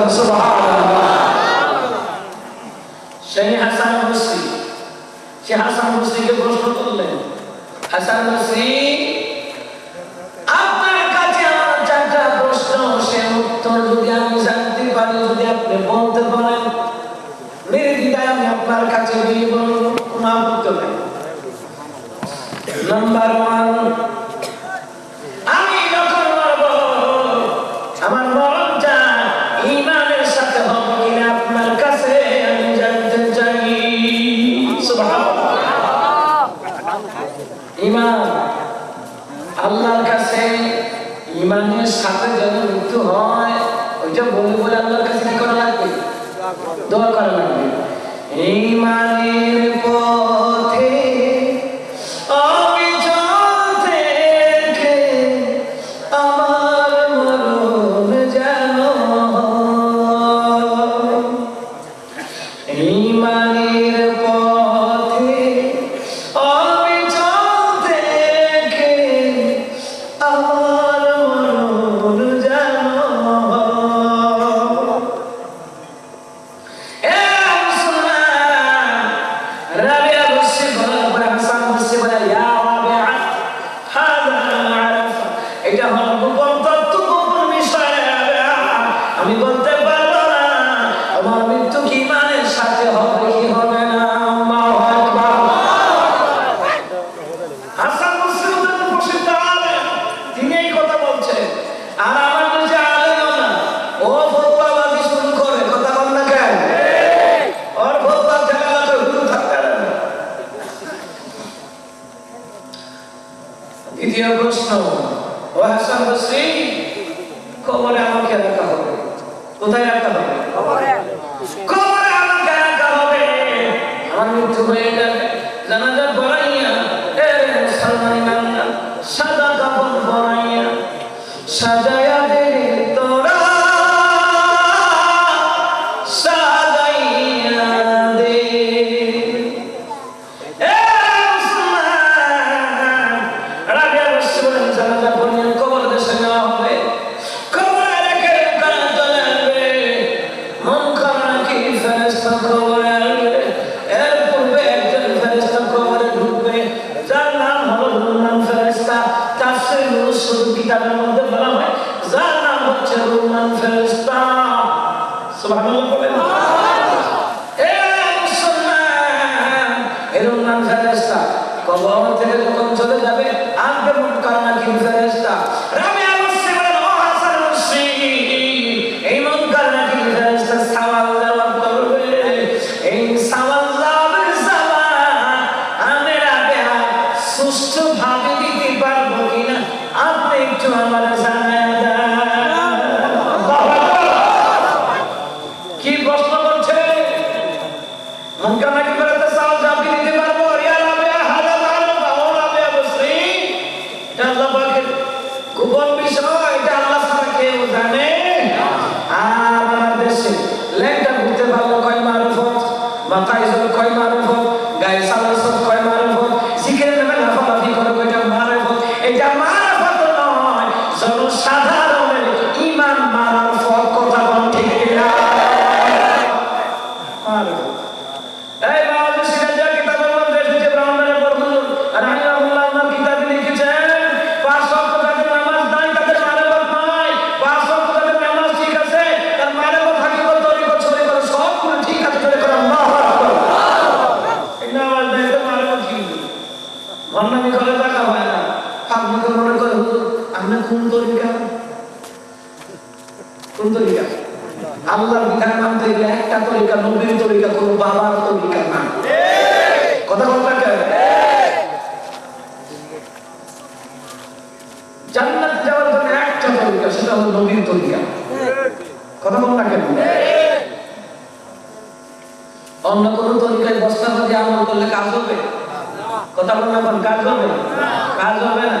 বলেন সেই হাসান বসরি সে হাসান বসরিকে প্রশ্ন করলেন হাসান ドアから সাদা সুস্থভাবে দিতে পারব কিনা? আপনি একটু আমার জানাই আমরা কোন? তরিকা কোন? তরিকা আল্লাহর বিধান মানতে গেলে একটা তরিকা, নবীর তরিকা কোন বাবার তরিকা না। কথা বলবেন কেন? জান্নাত যাওয়ার জন্য একটা তরিকা, সেটা হলো নবীর তরিকা। কথা বলবেন কেন? অন্য কোন তরিকায় বস্তা পাতি আমল করলে কাজ হবে? কথা বলবেন কাজ হবে? কাজ হবে না।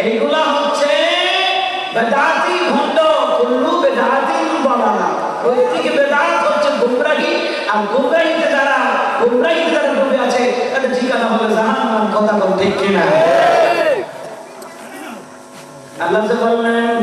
এইগুলা হচ্ছে বেদাতি ভণ্ড, কুল্লু বেদাতি বাবালা প্রত্যেকে বেদাত হচ্ছে গুমরাহি, আর গুমরাহিতে যারা গুমরাহিতে যারা ডুবে আছে, তাদের ঠিকানা হবে জাহান্নাম, কথা বল ঠিক কিনা? আল্লাহ বললেন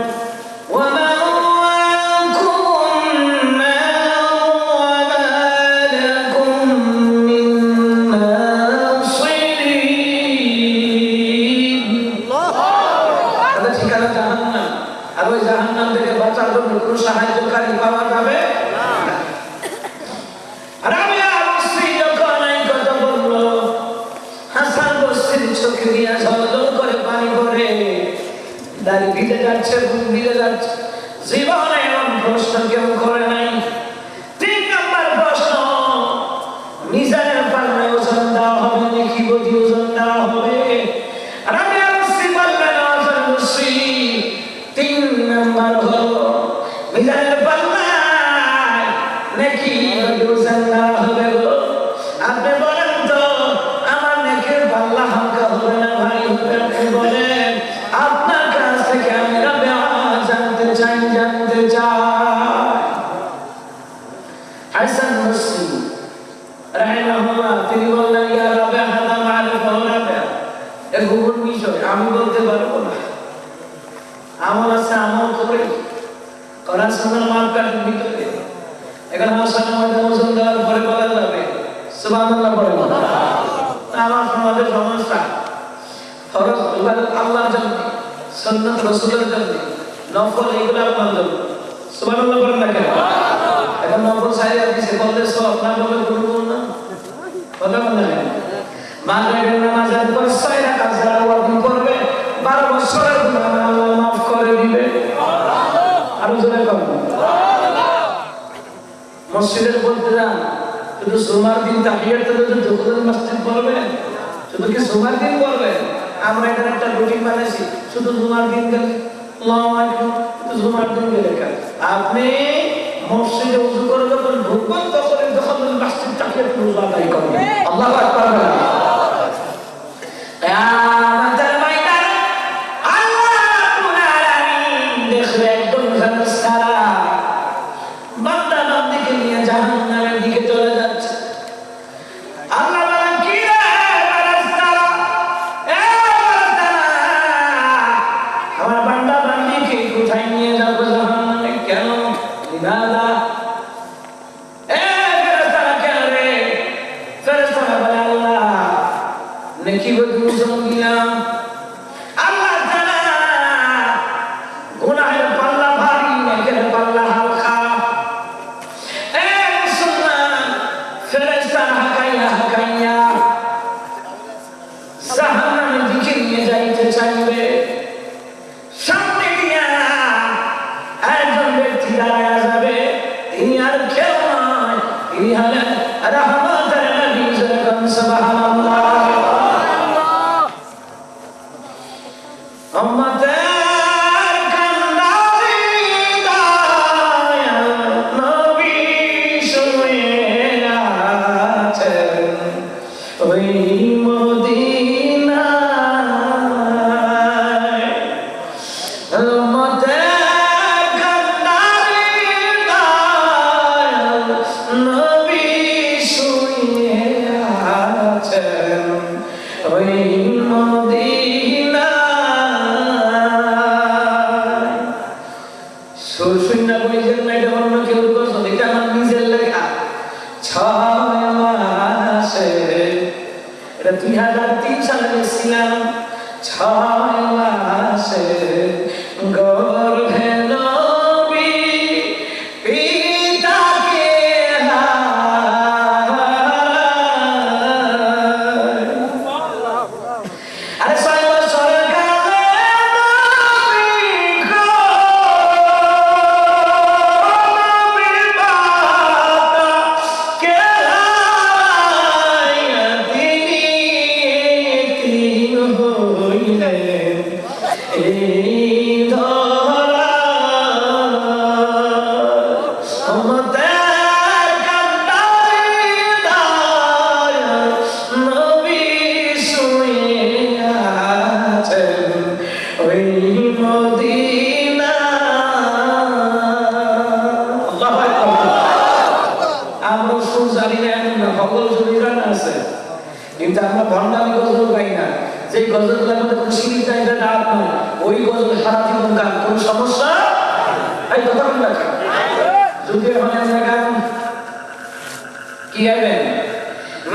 Neki, those Allah. সোমার তো যখন মসজিদ পড়বেন শুধু কি সোমার দিন পড়বেন আমরা এখানে একটা রুটিন বানাইছি শুধু জুমার দিন গেলে আল্লাহু আকবার শুধু জুমার দিন গেলে আপনি মসজিদে উজু করে যখন ঢুকবেন তখন যখন মসজিদ আদায় করবেন। আল্লাহু আকবার সাহানার দিকে নিয়ে যাইতে চাইবে Axé. কথা বলবে যুগের মানে জায়গায় কি হবেন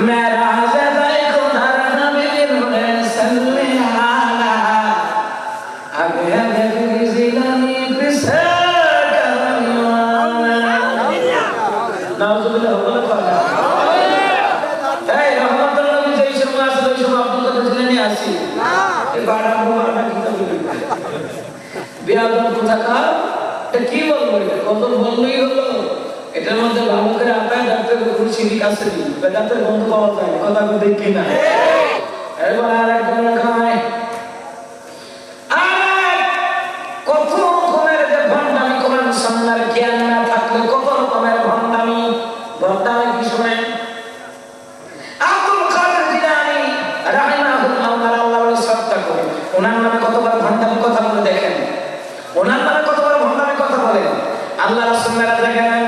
মেরা এটার মধ্যে করে কোনো পাওয়া যায় কথা বলতে কি না। এবার আর কত রকমের যে ভণ্ডামি করেন সামনের জ্ঞান না থাকলে কত রকমের ভণ্ডামি ভণ্ডামি কি শোনেন আব্দুল কাদের জিলানী রাহিমাহুল্লাহ তাআলা আল্লাহর শ্রদ্ধা করে ওনার নামে কতবার ভণ্ডামি কথা বলে দেখেন ওনার নামে কতবার ভণ্ডামি কথা বলেন আল্লাহ রাসূল মেরাজ দেখেন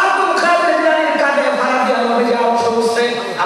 আব্দুল কাদের জিলানীর কাঁধে ভাড়া দিয়ে আল্লাহ যে অবশ্য বসছে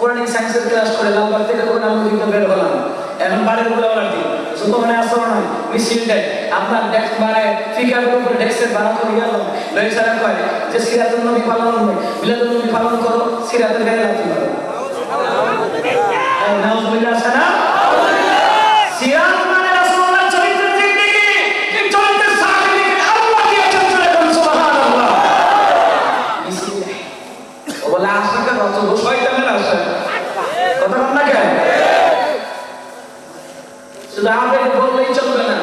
কোরআনিক সায়েন্সের ক্লাস করে, লালবাগ থেকে কোরআন মসজিদে বের হলাম। এখন বাড়ির আমার দিন শুধু মানে আসর নয় মিছিল দেয় আপনার ডেস্ক বাড়ায় ফিকার উপর ডেস্কের ভাড়া করে গেল লই সারা কয়, যে সিরাজুল নবী পালন মিলাদুল নবী পালন করো সিরাতের গায়ে লাগতে পারো নাউজুবিল্লাহ, সালাম। শুধু আবেগ বললেই চলবে না।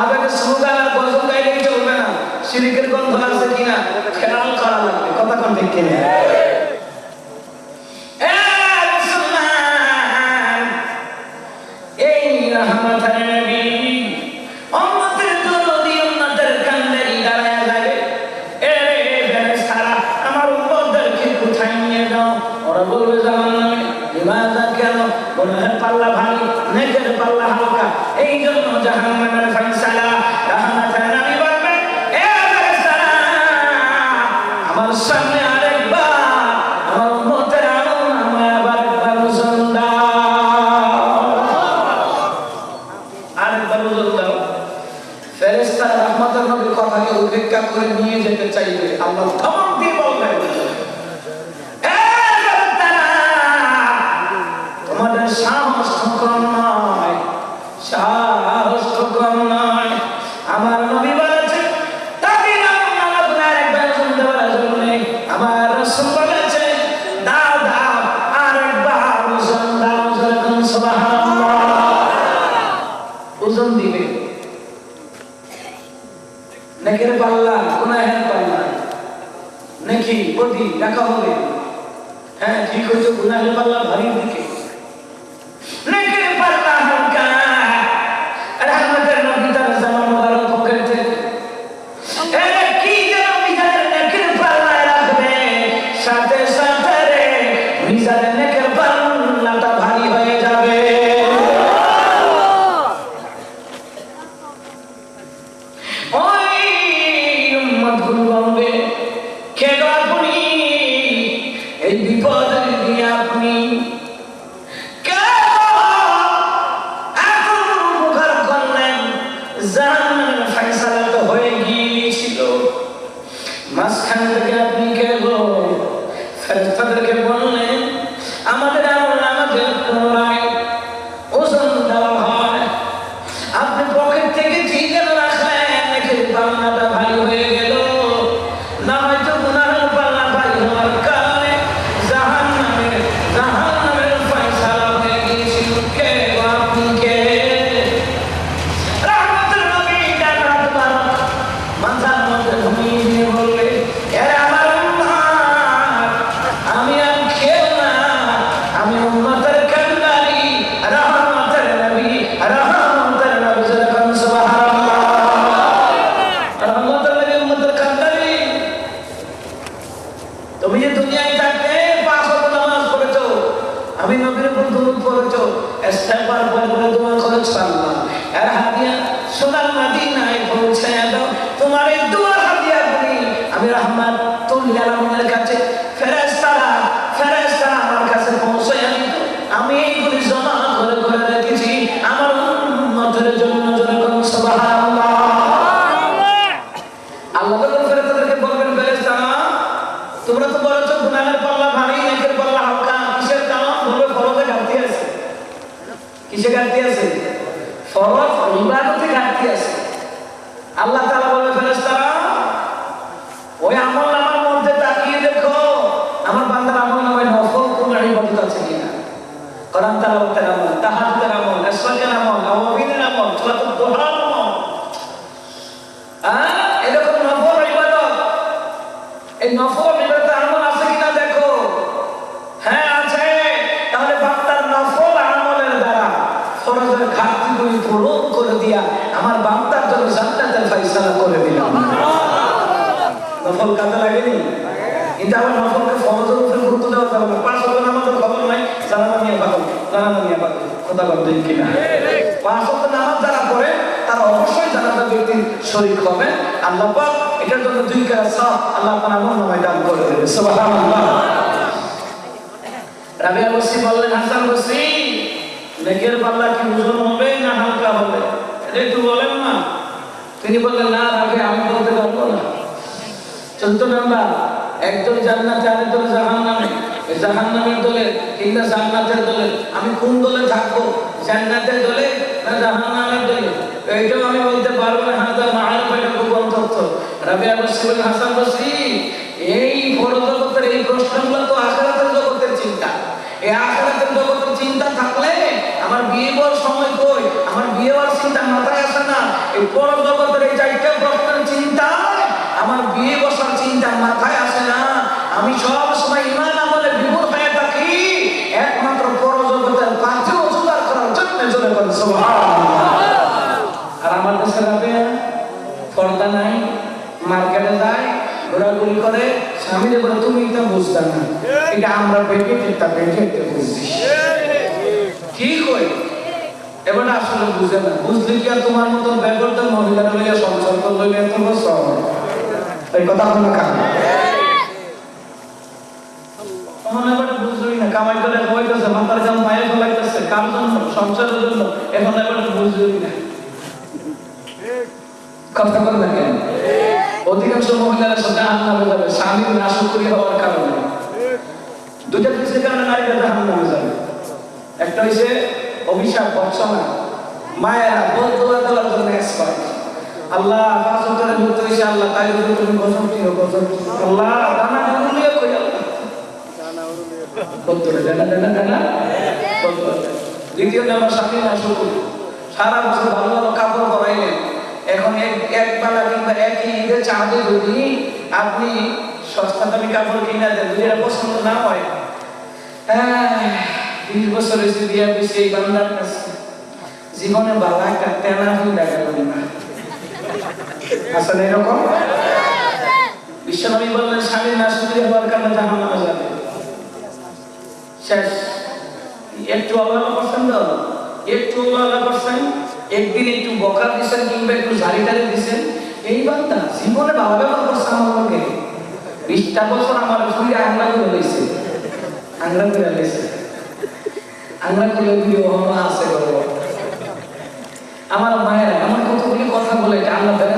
আবেগ স্লোগান আর গজল গাইলেই চলবে না। সিরিকের গন্ধ আছে কিনা? খেয়াল করা লাগবে। কথা কোন ঠিক কিনা এই জাহান্নামের ফয়সালা আমি ফেরেশতারা ফেরেশতারা আমার কাছে তোমরা তো হালকা কিসে আছে ফরজ ইবাদতে ঘাটতি আছে আল্লাহ তাআলা বলবে ফেরেশতারা ওই আমল নামার মধ্যে তাকিয়ে দেখো আমার বান্দার আমল নামায় নফল কোন ইবাদত আছে কিনা কোরআন তেলাওয়াতের আমল তাহাজ্জুদের আমল ইসরাকের আমল আওয়াবিনের আমল সালাতুল দুহার আমল হ্যাঁ এরকম নফল ইবাদত এই নফল ইবাদত আমল আছে কিনা দেখো হ্যাঁ আছে তাহলে বান্দার নফল আমলের দ্বারা ফরজের ঘাটতিগুলি পূরণ করে দিয়া আমার বান্দার জন্য জান্নাতের ফয়সালা করে দিলাম নফল কাজে লাগেনি কিন্তু আবার নফলকে ফরজের উপরে গুরুত্ব দেওয়া যাবে না। পাঁচ ওয়াক্ত নামাজের খবর নাই জানানা নিয়ে পাগল জানানা নিয়ে পাগল কথা বলতে কিনা? পাঁচ ওয়াক্ত নামাজ যারা পড়ে, তারা অবশ্যই জানাতা ব্যক্তির শরীর হবে। আল্লাহ পাক এটার জন্য দুই কাজ সব আল্লাহ আপনার আমল নামায় দান করে দেবে। সুবহানাল্লাহ। রাবিয়া বসি বললেন, হাসান বসি, নেকের পাল্লা কি ওজন হবে না হালকা হবে? এটা একটু বলেন না। তিনি বললেন, না রাবে, আমি বলতে পারব না। চোদ্দ নাম্বার একজন জান্নাতে আরেকজন জাহান নামে জাহান নামের দলে কিংবা জান্নাতের দলে আমি কোন দলে থাকব? জান্নাতের দলে না জাহান নামের দলে? এইটাও আমি বলতে পারব না। হাজার মাহার পাইটা তথ্য। রাবিয়া বসি বলেন হাসান বসি এই বড় জগতের এই প্রশ্নগুলো তো আখেরাতের জগতের চিন্তা। এই আখেরাতের জগতের চিন্তা থাকলে আমার বিয়ে বর সময় কই? আমার বিয়ে হওয়ার চিন্তা মাথায় আসে না। এই বড় জগতের এই চারটা প্রশ্নের চিন্তা আমার বিয়ে বসার চিন্তা মাথায় আসে না। আমি সব সময় ইমান আমলে বিভোর হয়ে থাকি। একমাত্র বড় পাঁচে অজুদার করার জন্য চলে করে আর আমার দেশে রাবে পর্দা নাই, মার্কেটে যায়, ঘোরাঘুরি করে। স্বামীরে বলে, তুমি এটা বুঝতে না। এটা আমরা পেটে এটা পেটে বুঝছি। ঠিক হই এবার আসলে বুঝে না। বুঝলে কি আর তোমার মতন ব্যাপারটা মহিলারা লইয়া সংসার করলে এত বছর? এই কথা হলো কাম তখন এবার বুঝলই না কামাই করে হইতেছে মাথার জাম পায়ে ফেলাইতেছে কার জন্য সংসারের জন্য এখন এবার বুঝলই না। কথা বলবেন কেন? অধিকাংশ মহিলারা সাথে হান্নামে যাবে স্বামীর নাশকরি হওয়ার কারণে। দুইটা কিছুর কারণে নারীরা জাহান নামে যাবে। একটা হইছে অভিশাপ বর্ষনা মায়েরা বোধ দেওয়ার জন্য এক্সপার্ট আল্লাহ পাঁচ করে যুক্ত হয়েছে আল্লাহ তাই যদি তুমি গজব দিও গজব আল্লাহ দানা উরুলিয়ে কই আল্লাহ? দানা দানা দানা বলতে দ্বিতীয় নাম্বার স্বামী নাশকরি সারা বছর ভালো ভালো কাপড় পরাইলেন। এখন এক এক বেলা কিংবা একই ঈদের চাঁদে যদি আপনি সস্তা দামি কাপড় কিনা দেন যদি এটা পছন্দ না হয় আহ, বিশ বছর হয়েছে দিয়া দিচ্ছে এই বান্দার কাছে। জীবনে বালা একটা টেনা হয়ে দেখা না। আসলে এরকম? বিশ্বনবী বললেন, স্বামীর না শুধু হওয়ার কারণে জাহান নামে যাবে। শেষ। একটু অবহেলা তো? একটু অবহেলা করছেন? একদিন একটু বকা দিছেন কিংবা একটু ঝাড়ি টাড়ি দিছেন? এই বান্দা জীবনে ভালো ব্যবহার করছে আমার লোকে। বিশটা বছর আমার ফুলে আংলা করে লইছে। আংলা করে লইছে। আংলা করে দিয়ে আছে গর্ব আমার মায়েরা আমার কতগুলি কথা বলে এটা আল্লাহ দেয়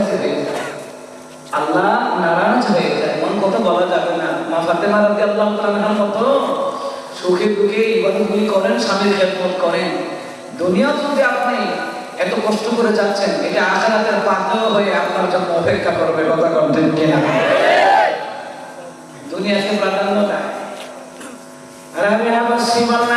আল্লাহ নারাজ হয়ে যায়। এমন কথা বলা যাবে না। মা ফাতেমা রাদি আল্লাহ মতো সুখে দুঃখে ইবাদতগুলি করেন, স্বামীর খেদমত করেন। দুনিয়া যদি আপনি এত কষ্ট করে যাচ্ছেন, এটা আখেরাতের পাথর হয়ে আপনার জন্য অপেক্ষা করবে কথা কন্টেন্ট কিনা? দুনিয়াকে প্রাধান্য দেয় আর আমি আবার শ্রীমান্না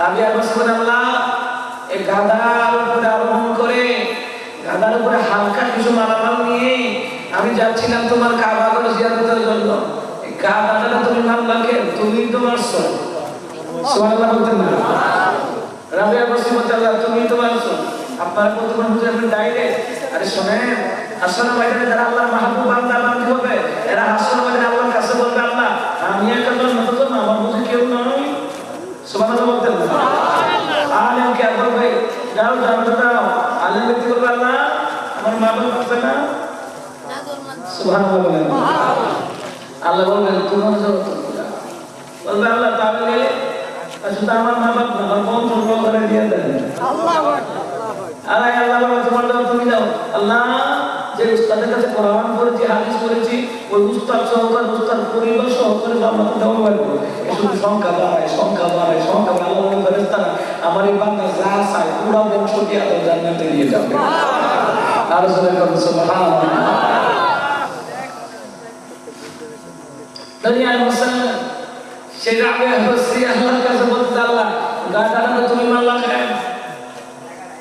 রাবিয়া বসরি আল্লাহ এই গাধার উপরে আরোহণ করে গাধার উপরে হালকা কিছু মালামাল নিয়ে আমি যাচ্ছিলাম তোমার কাবা করে জিয়ারতের জন্য। এই তুমি মারলা কে? তুমি তো মারছো। না। রাবিয়া বলতে আল্লাহ তুমি তো মারছো। আপনার মনে হচ্ছে আপনি আরে শোনেন আসলে ময়দানে যারা আল্লাহর মাহবুব বান্দা হবে, এরা আসলে ময়দানে আল্লাহর কাছে বলবে আমি একটা মতো না আমার বুঝে কেউ নয়। সুবহানাল্লাহ বলতেন না। যাও যাও যাও আল্লাহ কি করবে আল্লাহ? আমার মা বাবা আছে না সুবহানাল্লাহ বলেন। আল্লাহ বলবেন তোমার জন্য বলবে আল্লাহ তাহলে আসলে আমার মা বাবা আমার বন্ধু করে দিয়ে দেন। আল্লাহ আল্লাহ বলে তোমার দাও তুমি দাও। আল্লাহ যে উস্তাদের কাছে কোরআন পড়েছি, হাদিস পড়েছি, ওই উস্তাদ সহকার, উস্তাদ পরিবার সহকারে জান্নাত দেওয়া পারব শুধু সংখ্যা বাড়ায় সংখ্যা বাড়ায়, সংখ্যা আল্লাহ বলে আমার এই বান্দা যা চায়, পুরো বংশ আল্লাহ জান্নাতে নিয়ে যাবে। আর জোরে করুন সুবহানাল্লাহ। দুনিয়ার মুসলমান সে রাবে হসি আল্লাহর কাছে বলতে আল্লাহ গাদাটা তুমি মাল্লা খায়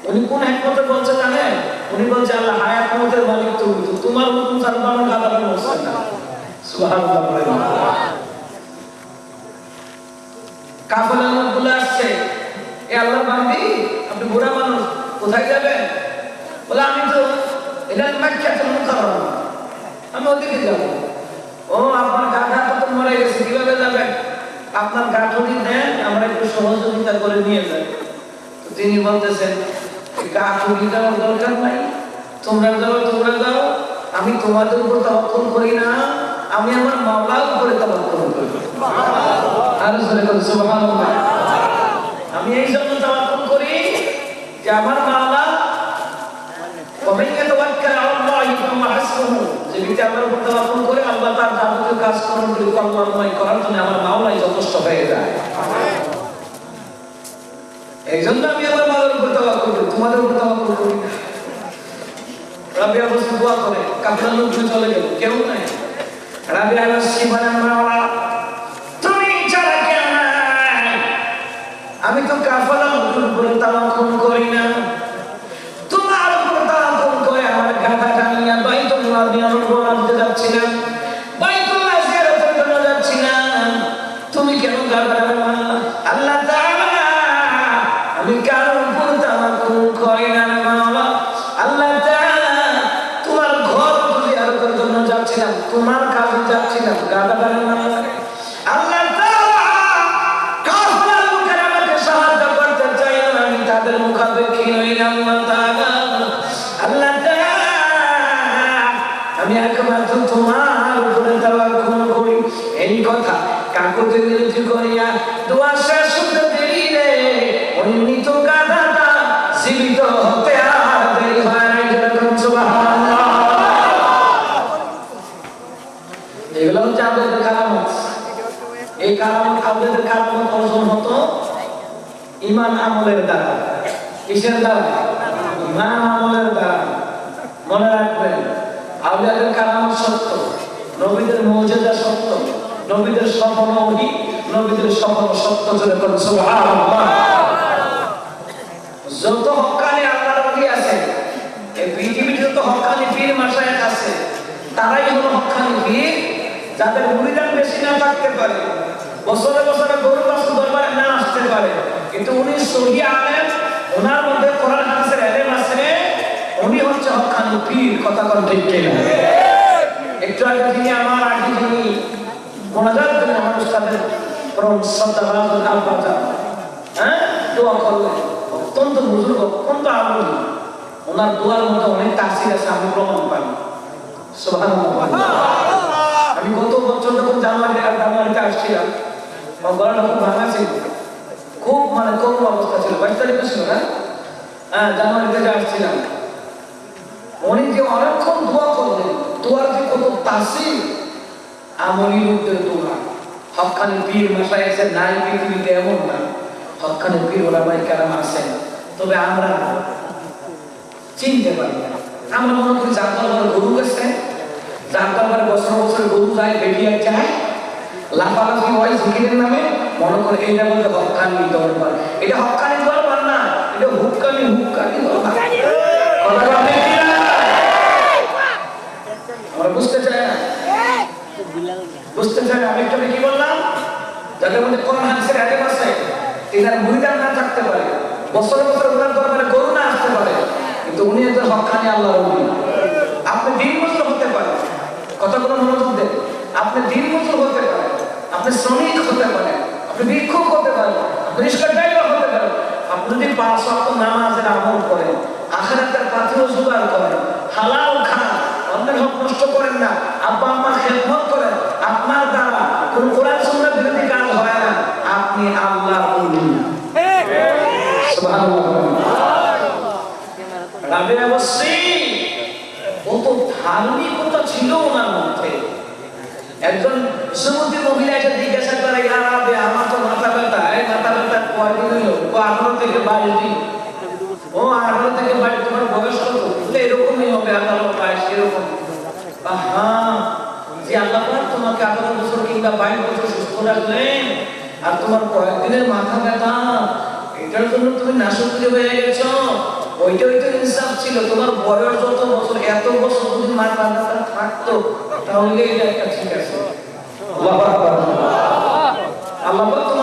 উনি কোন একমতে বলছে জানে উনি বলছে, আল্লাহ হায়াত মতের মালিক তুমি তো। তোমার হুকুম ছাড়া তো আমার গাদাটা বলছে না সুবহানাল্লাহ কাফেলার লোকগুলো আসছে। এ আল্লাহ বান্দি, আপনি বুড়া মানুষ, কোথায় যাবেন? বলে, আমি তো এটা মাক্কাতুল মুকাররম। আমি ওদিকে যাব। ও, আপনার গাধা তো মরে গেছে, কীভাবে যাবেন? আপনার গাঠনি দেন, আমরা একটু সহযোগিতা করে নিয়ে যাই। তিনি বলতেছেন গাঠনি দেওয়ার দরকার নাই তোমরা যাও তোমরা যাও আমি তোমাদের উপর তবক্ষণ করি না আমি আমার মাওলার উপরে তবক্ষণ করি আর জোরে করে সুবহানাল্লাহ আমি এই জন্য তবক্ষণ করি যে আমার মাওলা ومن يتوكل على الله فهو حسبه যে ব্যক্তি আল্লাহর উপর তাওয়াক্কুল করে আল্লাহ তার যাবতীয় কাজ করার জন্য কল্যাণময় করার জন্য আমার মাওলাই যথেষ্ট হয়ে যায় এই জন্য আমি তোমাদের উপর করি না রাবিয়া বসে দোয়া করে কাপড়ের লোক চলে গেল। কেউ নাই। রাবিয়া বসে বলে মাওলা তুমি ছাড়া কেউ নাই। আমি তো কাফালার উপর তাওয়াক্কুল করি না। তোমার উপর তাওয়াক্কুল করে আমার গাধাটা নিয়ে বাইতুল্লাহ নিয়ামত বানাতে যাচ্ছিলাম তোমার কাছে যাচ্ছিলাম গাধাটা মারলা আল্লাহ আমলের দ্বারা। কিসের দ্বারা? ইমান আমলের দ্বারা। মনে রাখবেন, আউলিয়াদের কারামত সত্য, নবীদের মৌজেদা সত্য, নবীদের সফল ওহি নবীদের সফল সত্য জোরে করুন সুবহানাল্লাহ। যত হক্কানি আল্লাহর ওলি আছে, এই পৃথিবীতে যত হক্কানি পীর মাশায়েখ আছে, তারাই হলো হক্কানি পীর। যাদের মুরিদান বেশি না থাকতে পারে, বছরে বছরে গরু বাছুর দরবারে না আসতে পারে। কিন্তু উনি সহি আলেম, ওনার মধ্যে কোরআন হাদিসের এলেম আছে উনি হচ্ছে হক্কানি পীর, কথা কোন ঠিক কিনা। একটু আগে তিনি আমার আগে যিনি মোনাজাত করেন আমার উস্তাদের পরম শ্রদ্ধাভাজন আলবাজা হ্যাঁ? দোয়া করলেন। অত্যন্ত বুজুর্গ, অত্যন্ত আমল ওনার দোয়ার মধ্যে অনেক তাসির আছে, আমি প্রমাণ পাই। আমি গত বছর যখন জানুয়ারি জানুয়ারিতে আসছিলাম গলাটা খুব ভাঙা ছিল। খুব মানে করুণ অবস্থা ছিল। বাইশ তারিখে ছিল না হ্যাঁ জানুয়ারিতে যে আসছিলাম। উনি যে অনেকক্ষণ দোয়া করলেন। দোয়ার যে কত তাসির আমলি লোকদের দোয়া। হকানি পীর মশাই আছে নাই, পৃথিবীতে এমন না। হকানি পীর ওলামাই কেরাম আছেন। তবে আমরা চিনতে পারি আমরা মনে করি যার দরবারে গরু গেছে, যার দরবারে বছর বছর গরু যায় বেরিয়ে যায়, লাফালাফি হয়, জিকিরের নামে। মনে করে এইটা বলতে হকানি দরবার এটা হকানি দরবার না এটা হুক্কানি হুক্কানি দরবার কথা বলতে কি না? আমরা বুঝতে চাই না। বুঝতে চাই আমি একটু কি বললাম? যাদের মধ্যে কোরআন হাদিসের আগে আছে এনার মুরিদান না থাকতে পারে। বছর বছর ওনার দরবারে গরু না আসতে পারে। কিন্তু উনি একজন হকানি আল্লাহ আপনি দিন বছর হতে পারেন। কথাগুলো মনোযোগ দেন। আপনি দিন বছর হতে পারেন। আপনি শ্রমিক হতে পারেন। ভিক্ষুক হতে পারেন হতে পারেন। আপনি যদি পাঁচ নামাজের আমল করেন করেন, হালাল খান, অন্যের হক নষ্ট করেন না, আব্বা করেন, আপনার দ্বারা কোন কোরআন কাজ হয় না, আপনি আল্লাহ একজন মহিলা জিজ্ঞাসা করে তো মাথা ব্যথা এই মাথা ব্যথা কয়দিন হলো ও আঠারো থেকে বাইশ ও আঠারো থেকে বাইশ তোমার বয়স কত? বলে এরকমই হবে আঠারো বাইশ এরকম আহা, যে আল্লাহ তোমাকে আঠারো বছর কিংবা বাইশ বছর সুস্থ রাখলেন আর তোমার কয়েকদিনের মাথা ব্যথা, এটার জন্য তুমি নাশক্তি গেছো। ওইটা ওইটা ইনসাফ ছিল, তোমার বয়স বছর, এত বছর যদি মাথা থাকতো, তাহলে আল্লাহ পাক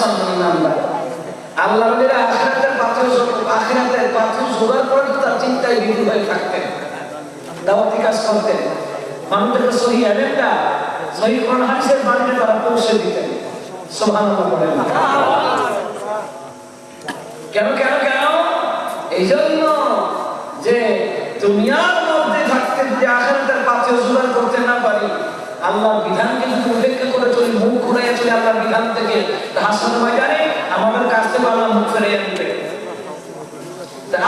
আল্লাহ বলিরা আখেরাতের পাত্র আখেরাতের পাত্র জোগাড় করে তার চিন্তায় বিধু হয়ে থাকতেন। দাওয়াতি কাজ করতেন। মানুষদেরকে সহি এজেন্ডা সহি কোরআন হাদিসের বাণীতে তারা পৌঁছে দিতেন। সুবহানাল্লাহ কেন কেন কেন? এই জন্য যে দুনিয়ার মধ্যে থাকতে যদি আখেরাতের পাথে জোগাড় করতে না পারি আল্লাহর বিধানকে যদি উপেক্ষা করে চলি মুখ ঘুরাইয়া চলি আল্লাহর বিধান থেকে হাসন ময়দানে, আমাদের কাছ থেকে আল্লাহ মুখ ফেরাইয়া দিবে।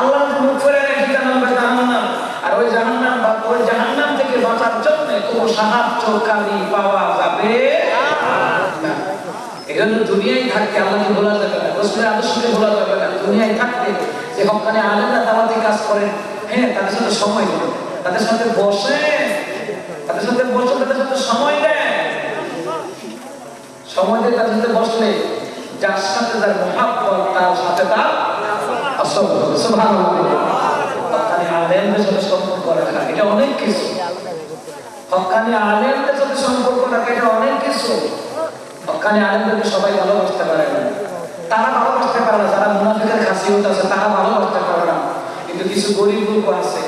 আল্লাহ মুখ আর ওই জাহান্নাম বা ওই জাহান্নাম থেকে বাঁচার জন্য সাহায্যকারী পাওয়া যাবে? না এই জন্য দুনিয়ায় থাকতে আল্লাহকে যাবে না, রসুলের আদর্শকে যাবে না, দুনিয়ায় থাকতে যে কাজ করেন হ্যাঁ তাদের সাথে সময় তাদের সাথে বসে সম্পর্ক রাখা, এটা অনেক কিছু। হকানি আলেমদের সাথে সম্পর্ক রাখা পারে না। তারা ভালোবাসতে পারে না। যারা মুনাফিকের খাসিয়ত আছে, তারা ভালোবাসতে পারে না। কিন্তু কিছু গরিব লোক আছে,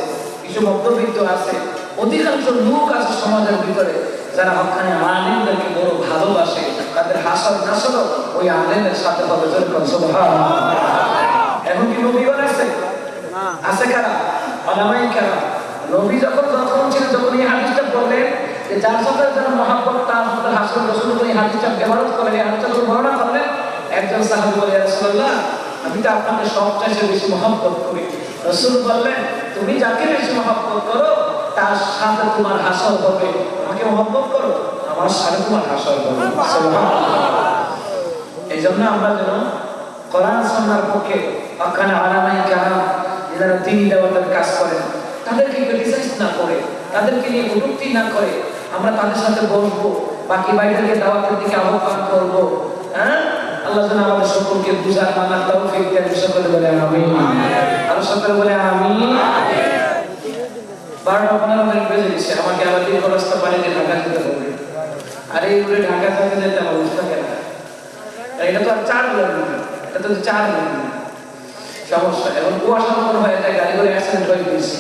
কিছু মধ্যবিত্ত আছে অধিকাংশ লোক আছে সমাজের ভিতরে যারা হকানি আলেমদেরকে বড় ভালোবাসে তাদের হাসর নাসর ওই আলেমের সাথে হবে এখন কি রবিবার আছে? আছে কারা? অনামাই কারা নবী যখন যখন ছিলেন যখন এই হাদিসটা বললেন যে যার সাথে যারা মহাব্বত তার সাথে হাসন রসুল করে এই হাদিসটা ব্যবহার করেন এই হাদিসটা যখন বর্ণনা করলেন একজন সাহাবী বলে রাসূলুল্লাহ আমি তো আপনাকে সবচেয়ে বেশি মহাব্বত করি। রসুল বললেন তুমি যাকে বেশি মহাব্বত করো তার সাথে তোমার হাসর হবে। আমাকে মহাব্বত করো, আমার সাথে তোমার হাসর হবে। এই জন্য আমরা যেন কোরআন সন্ন্যার পক্ষে অখানে আলামাই কারাম, যারা দিন দেওয়ার কাজ করেন, তাদেরকে ক্রিটিসাইজ না করে, তাদেরকে নিয়ে কটূক্তি না করে আমরা তাদের সাথে বসবো, বাকি বাইরেকে দাওয়াতের দিকে আহ্বান করব। হ্যাঁ? আল্লাহ যেন আমাদের সকলকে বুঝার মানার তৌফিক দেন, সকলে বলে আমি আর সকলে বলে আমি বারোটা মিনিট বেজে দিচ্ছে আমাকে আবার দীর্ঘ রাস্তা পানিতে ঢাকা যেতে হবে। আর এই উড়ে ঢাকা থেকে যেতে আমার বুঝতে কেন এটা তো আর চার কিলোমিটার এটা তো চার কিলোমিটার সমস্যা, এখন কুয়াশা মনে হয়, একটা গাড়ি করে অ্যাক্সিডেন্ট হয়ে গেছে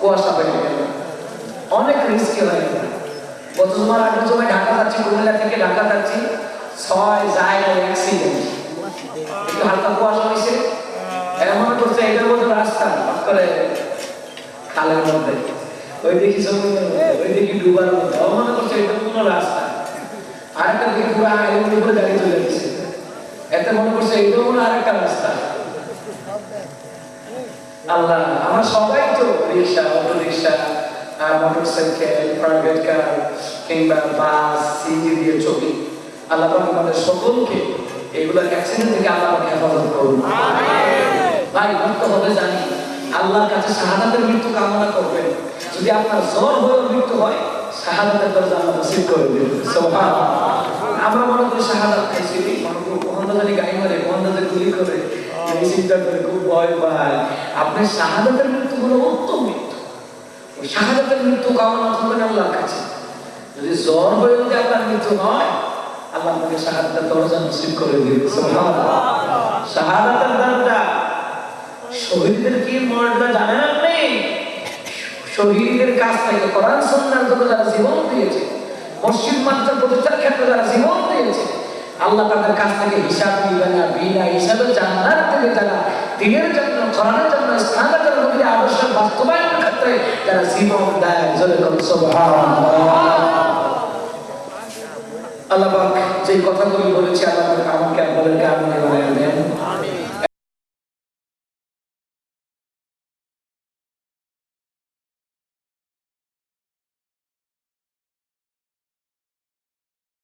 কুয়াশা পেটে গেল। অনেক রিস্কি হয়ে। গেল গত তোমার আগের সময় ঢাকা যাচ্ছি, কুমিল্লা থেকে ঢাকা যাচ্ছি ছয় জায়গায় অ্যাক্সিডেন্ট একটু হালকা কুয়াশা হয়েছে। এমন করছে এটার মধ্যে রাস্তা করে। খালের মধ্যে। ওই দেখি ওই দেখি ডুবার মধ্যে। মনে করছে এটা কোনো রাস্তা। আরেকটা দিকে পুরো আইলের উপরে গাড়ি চলে গেছে। এতে মনে করছে এটাও আরেকটা রাস্তা। আল্লাহ আমরা সবাই তো rickshaw auto rickshaw motorcycle private car কিংবা বাস সিজি দিয়ে চলি। আল্লাহ আমাদের সকলকে এগুলো অ্যাক্সিডেন্ট থেকে আল্লাহ পাক হেফাজত করুন। ভাই মৃত্যু হবে জানি। আল্লাহর কাছে শাহাদাতের মৃত্যু কামনা করবেন। যদি আপনার জ্বর হয়ে মৃত্যু হয়, শাহাদাতের দরজা আল্লাহ নসিব করে দেবেন। আমরা মনে করি শাহাদাত খাইছি। জানি গাড়ি মারে কোন গুলি করে এই চিন্তা করে, খুব ভয় পায়। আপনি শাহাদাতের মৃত্যু হলো উত্তম মৃত্যু। শাহাদাতের মৃত্যু কামনা করবেন আল্লাহর কাছে। যদি জ্বর হয়ে যদি আপনার মৃত্যু হয়, আল্লাহ আপনাকে শাহাদাতের দরজা নসিব করে দিবে শাহাদাতের দরজা শহীদদের কি মর্যাদা জানেন আপনি থেকে কোরআন জন্য যারা জীবন দিয়েছে, মসজিদ প্রতিষ্ঠার ক্ষেত্রে যারা জীবন দিয়েছে, আল্লাহ তাদের কাছ থেকে হিসাব না, বিনা হিসাবে থেকে দিনের জন্য, কোরআনের জন্য জন্য আদর্শ বাস্তবায়নের ক্ষেত্রে জীবন দেয়। আল্লাহ যে কথাগুলি বলেছি, আল্লাহ আমাকে আপনাদেরকে আমি